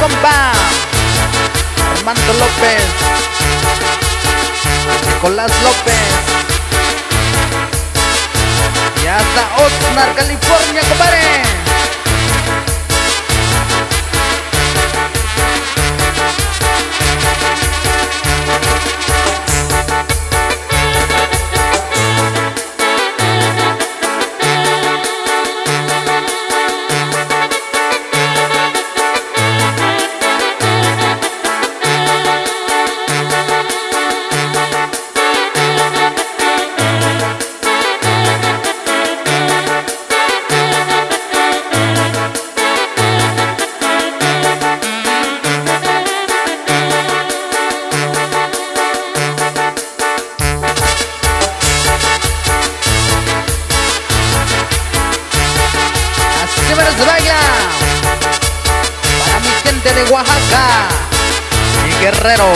compa. Armando López. Nicolás López. Y hasta Osnar, California, compadre. de Oaxaca y Guerrero.